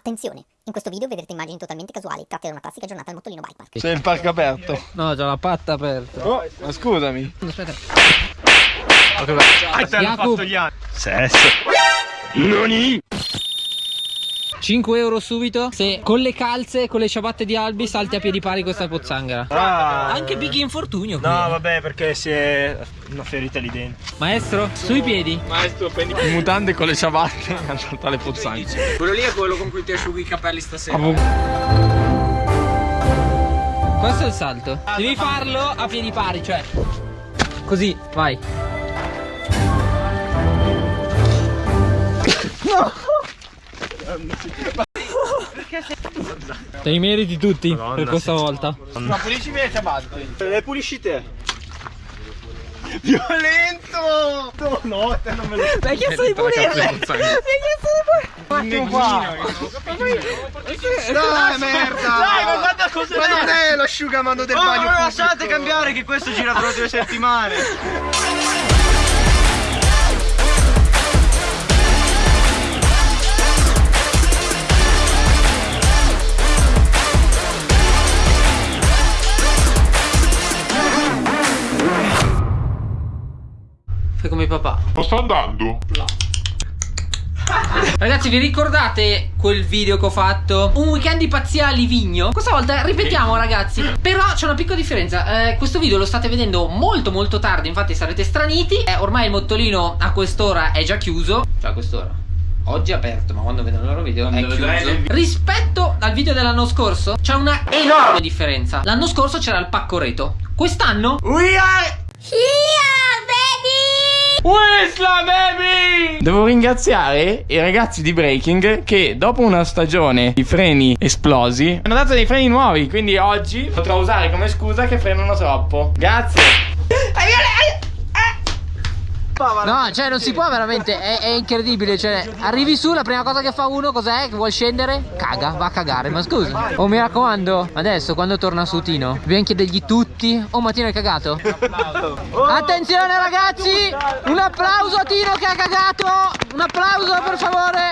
Attenzione, in questo video vedrete immagini totalmente casuali tratte da una classica giornata al Mottolino Bike Park. Sei in parco aperto. No, c'ho la patta aperta. Oh, ma scusami. Aspetta. Ah, te Jacob. fatto gli anni. Sesso. Noni? 5 euro subito se con le calze e con le ciabatte di Albi salti a piedi pari questa pozzanghera. Ah. Anche Big Infortunio qui. No, vabbè, perché si è una ferita lì dentro. Maestro, sui piedi. Maestro, prendi mutande con le ciabatte a saltare le pozzanghere. Quello lì è quello con cui ti asciughi i capelli stasera. Questo è il salto. Devi farlo a piedi pari, cioè. Così, vai. Te li meriti tutti Madonna, per questa sì. volta. Ma pulisci le ciabatte. Le pulisci te. Violento! No, no, te non me lo Mi hai chiesto di pulirle! Mi hai chiesto di pulirle! Un qua. Dai, merda! Dai, ma guarda cosa Ma non è l'asciugamano del bagno pubblico. lasciate cambiare che questo gira tra due settimane. Fai come papà. Ma sta andando? Ragazzi, vi ricordate quel video che ho fatto? Un weekend di pazzia a Livigno? Questa volta ripetiamo, ragazzi. Però c'è una piccola differenza. Eh, questo video lo state vedendo molto, molto tardi. Infatti, sarete straniti. Eh, ormai il mottolino a quest'ora è già chiuso. Cioè, a quest'ora. Oggi è aperto, ma quando vedono il loro video è chiuso. Rispetto al video dell'anno scorso, c'è una enorme differenza. L'anno scorso c'era il pacco reto. Quest'anno We are Wisla baby! Devo ringraziare i ragazzi di Breaking che dopo una stagione di freni esplosi hanno dato dei freni nuovi, quindi oggi potrò usare come scusa che frenano troppo. Grazie. No, cioè non si può veramente, è, è incredibile, cioè arrivi su, la prima cosa che fa uno cos'è? Che vuol scendere? Caga, va a cagare, ma scusa. Oh mi raccomando, adesso quando torna su Tino, dobbiamo chiedergli tutti. Oh ma Tino hai cagato? Attenzione ragazzi, un applauso a Tino che ha cagato, un applauso per favore.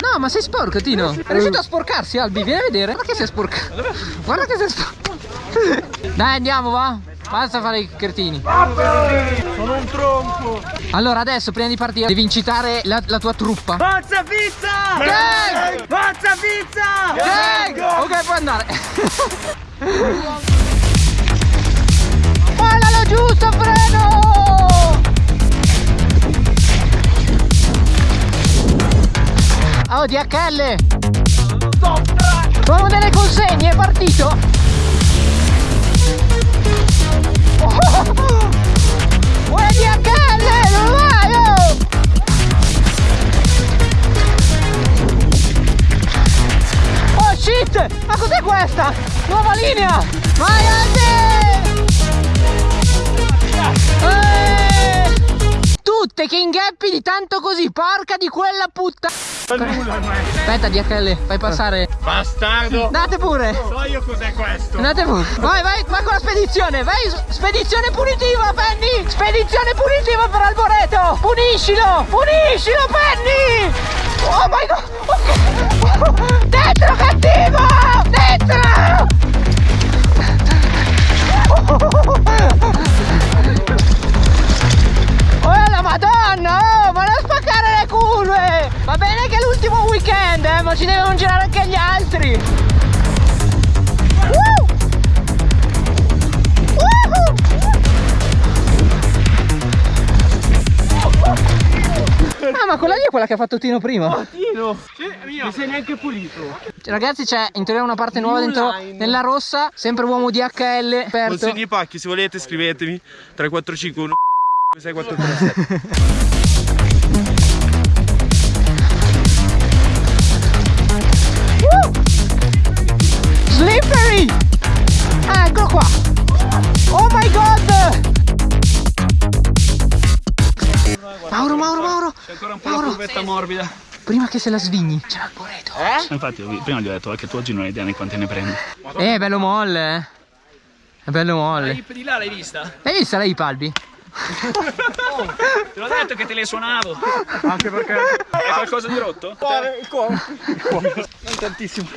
No ma sei sporco Tino, è riuscito a sporcarsi Albi, vieni a vedere, guarda che si è sporcato. Guarda che si è sporcato. Dai andiamo va, basta fare i cretini. Sono un tronco. Allora adesso prima di partire devi incitare la, la tua truppa Pazza pizza! Gang! Pazza pizza! Gang! Ok puoi andare Mollalo giusto freno Oh DHL Proviamo delle consegne è partito Oh! Uè DHL dove vai oh? Shit! Ma cos'è questa? Nuova linea! Vai Andy! Tutte che ingheppi di tanto così, porca di quella puttana! Aspetta DHL, fai passare. Bastardo! Andate pure! So io cos'è questo! Andate pure! Vai, vai, vai con la spedizione! Vai! Spedizione punitiva, Penny! Spedizione punitiva per Alboreto! Puniscilo! Puniscilo, Penny! Oh my god! Dentro cattivo! Dentro! Oh weekend, eh, ma ci devono girare anche gli altri! Ah ma quella lì è quella che ha fatto Tino prima. Tino! Mi sei neanche pulito! Ragazzi c'è in teoria una parte nuova dentro nella rossa Sempre uomo DHL aperto. Consegni i pacchi, se volete scrivetemi. 3451 6437 Mauro, Mauro, Mauro! C'è ancora un po' Mauro. la curvetta morbida Prima che se la svigni, c'è l'alboreto. Infatti io- prima gli ho detto che tu oggi non hai idea di quante ne prendi Eh, è bello molle, eh. È bello molle. di là l'hai vista? Hai visto la hip Albi? Te l'ho detto che te le suonavo. Anche perché. È qualcosa di rotto? Non tantissimo.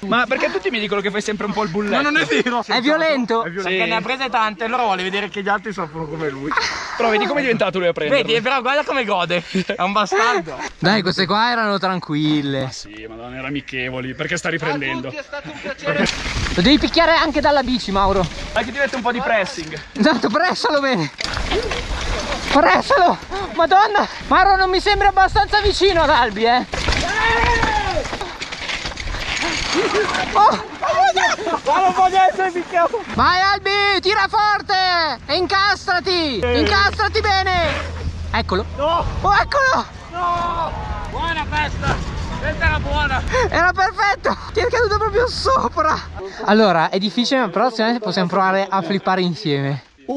Ma perché tutti mi dicono che fai sempre un po' il bulletto? Ma non è vero. È violento? Perché ne ha prese tante, allora vuole vedere che gli altri soffrono come lui. Però vedi come è diventato lui a prendere. Vedi, però guarda come gode. È un bastardo. Dai, queste qua erano tranquille. Sì, madonna, erano amichevoli. Perché sta riprendendo? Lo devi picchiare anche dalla bici, Mauro. Dai che ti mette un po' di pressing. Esatto, pressalo bene. Pressalo! Madonna! Mauro non mi sembri abbastanza vicino ad Albi, eh! Oh! Ma non voglio essere picchiato. Vai Albi, tira forte! E incastrati! Incastrati bene! Eccolo! No, Oh, eccolo! no. Buona festa. Questa era buona. Era perfetto! Ti è caduto proprio sopra! Allora, è difficile, ma però me possiamo provare a flippare insieme.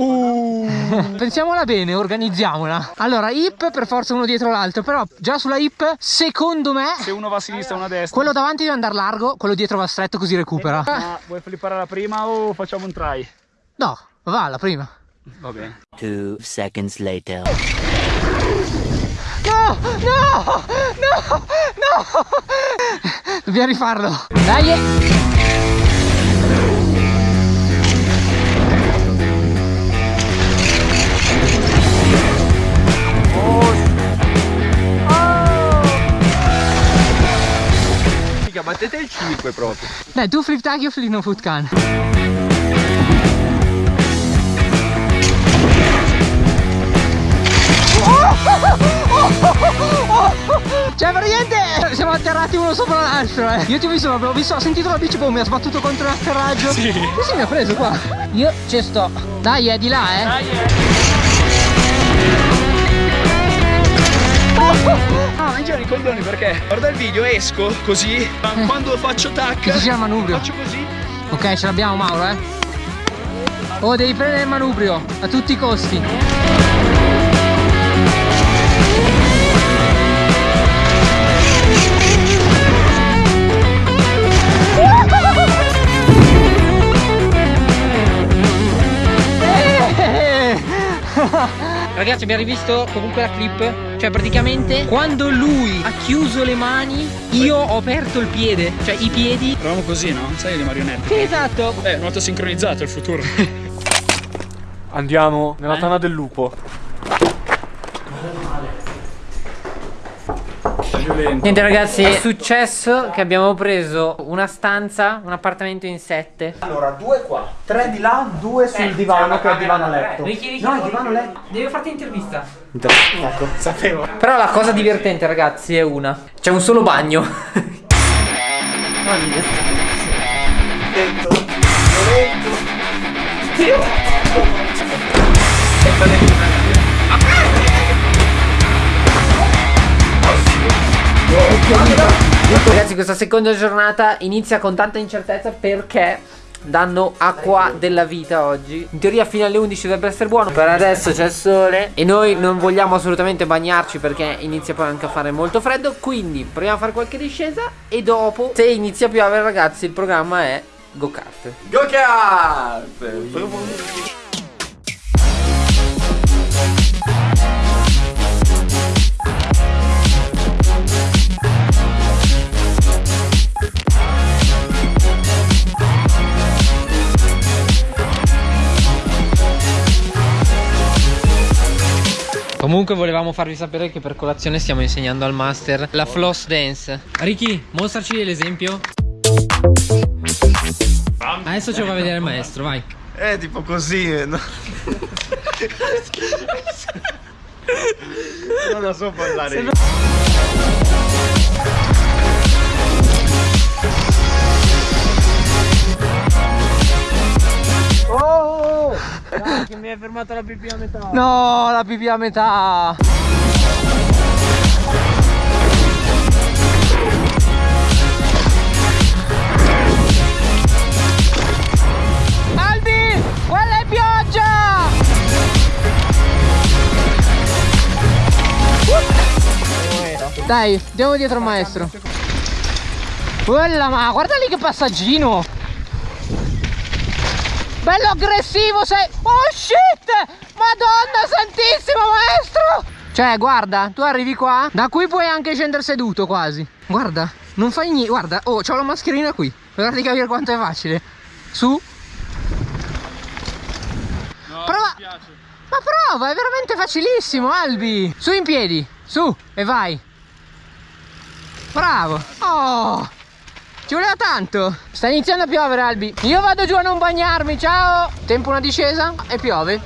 Pensiamola bene, organizziamola. Allora, hip per forza uno dietro l'altro, però già sulla hip, secondo me, Se uno va a sinistra e uno a destra. quello davanti deve andare largo, quello dietro va stretto così recupera. Ma vuoi flippare la prima o facciamo un try? No, va la prima. Va bene. Two seconds later. No, no, no, no. Dobbiamo rifarlo. Dai. battete il 5 proprio. Dai, tu flip tag, io flip no foot can. Cioè praticamente siamo atterrati uno sopra l'altro eh. Io ti ho visto ho, visto, ho sentito la bici poi mi ha sbattuto contro l'atterraggio Sì. Sì mi ha preso qua? Io ci sto. Dai è di là eh. Ah, ma girano i coglioni perché guarda il video, esco così, ma quando faccio tac, faccio così. Ok ce l'abbiamo Mauro eh. Oh devi prendere il manubrio A tutti i costi Ragazzi abbiamo rivisto comunque la clip Cioè praticamente quando lui ha chiuso le mani Io ho aperto il piede Cioè i piedi Proviamo così, no? Sai le marionette? Sì esatto Eh, molto sincronizzato il futuro. Andiamo nella tana del lupo. Niente ragazzi è successo che abbiamo preso una stanza Un appartamento in sette. Allora, due qua, tre di là, due sul divano che è il divano letto. Ricky, Ricky, No, il divano letto. Devo farti intervista. Ecco, sapevo. Però la cosa divertente ragazzi è una. C'è un solo bagno Ragazzi questa seconda giornata inizia con tanta incertezza perché danno acqua della vita oggi. In teoria fino alle 11 dovrebbe essere buono. Per adesso c'è il sole. E noi non vogliamo assolutamente bagnarci perché inizia poi anche a fare molto freddo. Quindi proviamo a fare qualche discesa E dopo se inizia a piovere ragazzi il programma è go kart! Go kart! Comunque volevamo farvi sapere che per colazione stiamo insegnando al master la floss dance Ricky mostraci l'esempio Adesso ce lo va a vedere il maestro vai Eh, tipo così. eh, No? non lo so parlare. Hai fermato la pipì a metà No la pipì a metà Albi quella è pioggia Dai, andiamo dietro al maestro. Quella ma guarda lì che passaggino. Bello aggressivo sei. Oh shit! Ma madonna santissima maestro! Cioè guarda tu arrivi qua Da qui puoi anche scendere seduto quasi. Guarda non fai niente Guarda oh c'ho la mascherina qui. Guarda di capire quanto è facile. Su. Prova Ma prova è veramente facilissimo Albi. Su in piedi Su e vai. Bravo. Oh ci voleva tanto. Sta iniziando a piovere Albi. Io vado giù a non bagnarmi Ciao. Tempo una discesa e piove.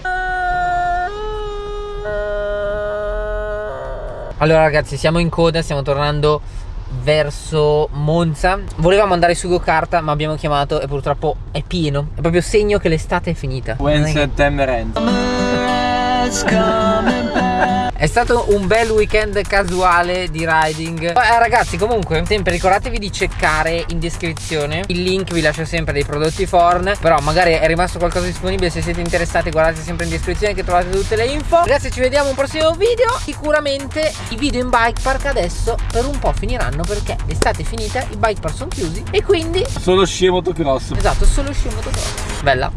Allora ragazzi siamo in coda Stiamo tornando verso Monza. Volevamo andare su Gokarta ma abbiamo chiamato e purtroppo è pieno. È proprio segno che l'estate è finita. When September ends. È stato un bel weekend casuale di riding. Eh, Ragazzi comunque sempre ricordatevi di ceccare in descrizione. Il link vi lascio sempre dei prodotti Forn Però magari è rimasto qualcosa disponibile. Se siete interessati guardate sempre in descrizione che trovate tutte le info. Ragazzi ci vediamo un prossimo video. Sicuramente i video in bike park adesso per un po' finiranno Perché l'estate è finita, i bike park sono chiusi E quindi Solo sci e motocross. Esatto solo sci e motocross. Bella